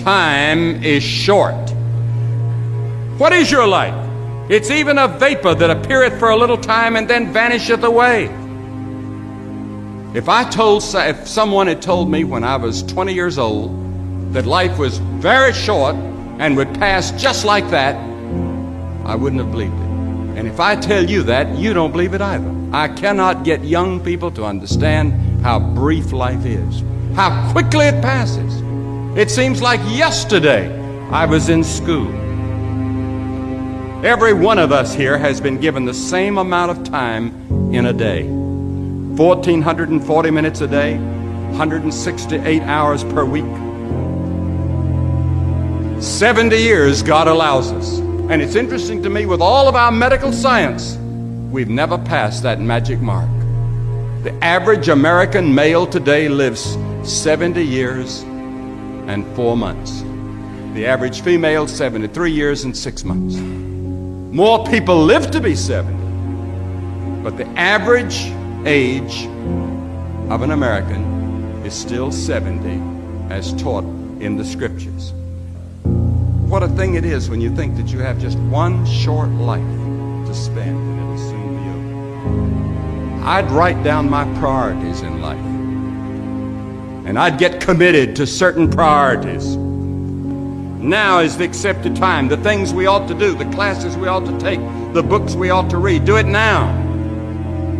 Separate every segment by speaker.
Speaker 1: time is short. What is your life? It's even a vapor that appeareth for a little time and then vanisheth away. If I told, if someone had told me when I was 20 years old that life was very short and would pass just like that, I wouldn't have believed it. And if I tell you that, you don't believe it either. I cannot get young people to understand how brief life is, how quickly it passes. It seems like yesterday I was in school. Every one of us here has been given the same amount of time in a day 1,440 minutes a day, 168 hours per week. 70 years God allows us. And it's interesting to me, with all of our medical science, we've never passed that magic mark. The average American male today lives 70 years and four months. The average female, 73 years and six months. More people live to be 70, but the average age of an American is still 70 as taught in the scriptures. What a thing it is when you think that you have just one short life to spend and it'll soon be over. I'd write down my priorities in life. And I'd get committed to certain priorities. Now is the accepted time. The things we ought to do, the classes we ought to take, the books we ought to read. Do it now.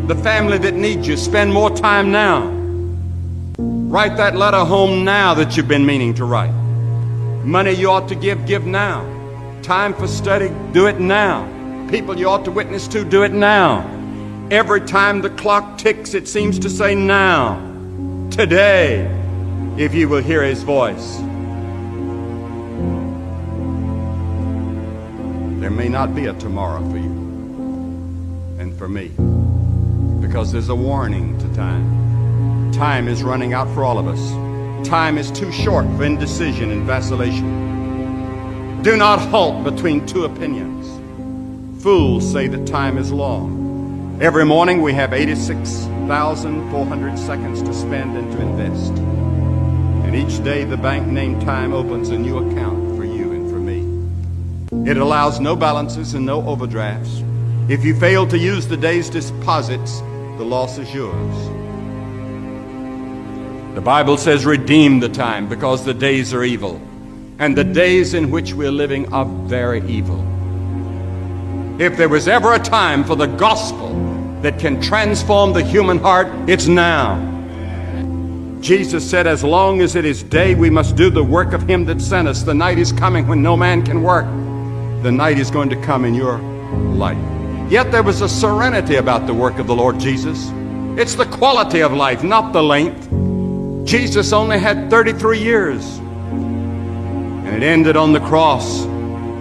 Speaker 1: The family that needs you, spend more time now. Write that letter home now that you've been meaning to write. Money you ought to give, give now. Time for study, do it now. People you ought to witness to, do it now. Every time the clock ticks, it seems to say now. Today, if you will hear his voice. There may not be a tomorrow for you and for me because there's a warning to time. Time is running out for all of us. Time is too short for indecision and vacillation. Do not halt between two opinions. Fools say that time is long. Every morning we have 86,400 seconds to spend and to invest. And each day the bank named time opens a new account for you and for me. It allows no balances and no overdrafts. If you fail to use the day's deposits, the loss is yours. The Bible says, redeem the time because the days are evil. And the days in which we're living are very evil. If there was ever a time for the gospel that can transform the human heart, it's now. Jesus said, as long as it is day, we must do the work of him that sent us. The night is coming when no man can work. The night is going to come in your life. Yet there was a serenity about the work of the Lord Jesus. It's the quality of life, not the length. Jesus only had 33 years. And it ended on the cross.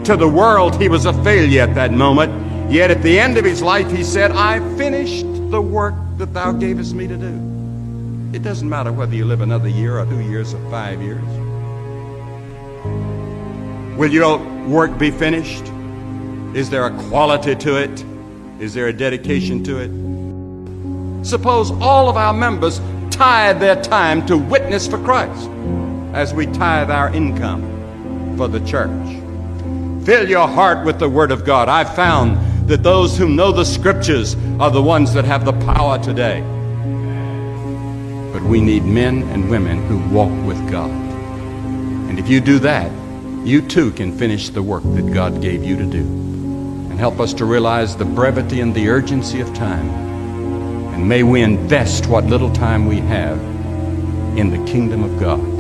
Speaker 1: To the world, he was a failure at that moment. Yet at the end of his life, he said, I finished the work that thou gavest me to do. It doesn't matter whether you live another year or two years or five years. Will your work be finished? Is there a quality to it? Is there a dedication to it? Suppose all of our members tithe their time to witness for Christ as we tithe our income for the church. Fill your heart with the Word of God. I've found that those who know the Scriptures are the ones that have the power today. We need men and women who walk with God. And if you do that, you too can finish the work that God gave you to do and help us to realize the brevity and the urgency of time and may we invest what little time we have in the kingdom of God.